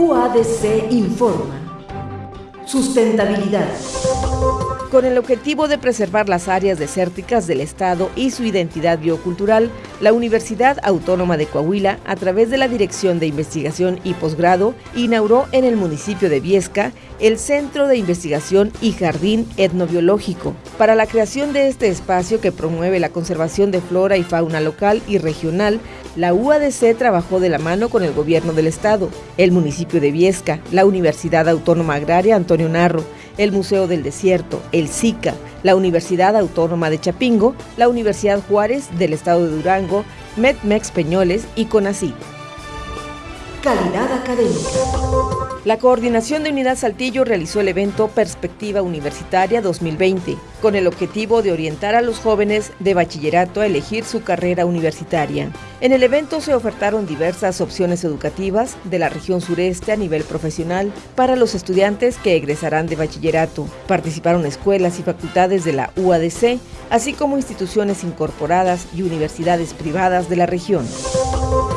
UADC informa. Sustentabilidad. Con el objetivo de preservar las áreas desérticas del Estado y su identidad biocultural, la Universidad Autónoma de Coahuila, a través de la Dirección de Investigación y Posgrado, inauguró en el municipio de Viesca el Centro de Investigación y Jardín Etnobiológico. Para la creación de este espacio que promueve la conservación de flora y fauna local y regional, la UADC trabajó de la mano con el gobierno del Estado, el municipio de Viesca, la Universidad Autónoma Agraria Antonio Narro, el Museo del Desierto, el SICA, la Universidad Autónoma de Chapingo, la Universidad Juárez del Estado de Durango, MEDMEX Peñoles y CONACYT. Calidad académica. La Coordinación de Unidad Saltillo realizó el evento Perspectiva Universitaria 2020, con el objetivo de orientar a los jóvenes de bachillerato a elegir su carrera universitaria. En el evento se ofertaron diversas opciones educativas de la región sureste a nivel profesional para los estudiantes que egresarán de bachillerato. Participaron escuelas y facultades de la UADC, así como instituciones incorporadas y universidades privadas de la región.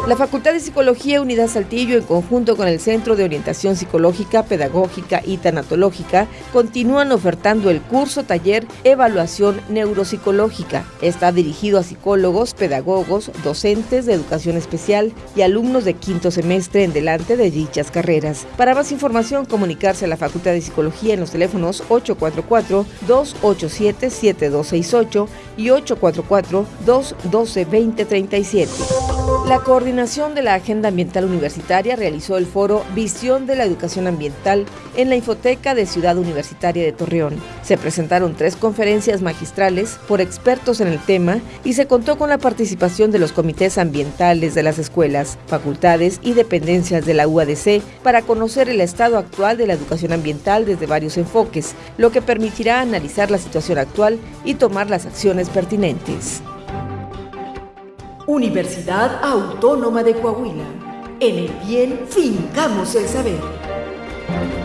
La Facultad de Psicología Unidad Saltillo, en conjunto con el Centro de Orientación Psicológica, Pedagógica y Tanatológica, continúan ofertando el curso taller Evaluación Neuropsicológica. Está dirigido a psicólogos, pedagogos, docentes de educación especial y alumnos de quinto semestre en delante de dichas carreras. Para más información, comunicarse a la Facultad de Psicología en los teléfonos 844-287-7268 y 844-212-2037. La coordinación de la Agenda Ambiental Universitaria realizó el foro Visión de la Educación Ambiental en la Infoteca de Ciudad Universitaria de Torreón. Se presentaron tres conferencias magistrales por expertos en el tema y se contó con la participación de los comités ambientales de las escuelas, facultades y dependencias de la UADC para conocer el estado actual de la educación ambiental desde varios enfoques, lo que permitirá analizar la situación actual y tomar las acciones pertinentes. Universidad Autónoma de Coahuila. En el bien fincamos el saber.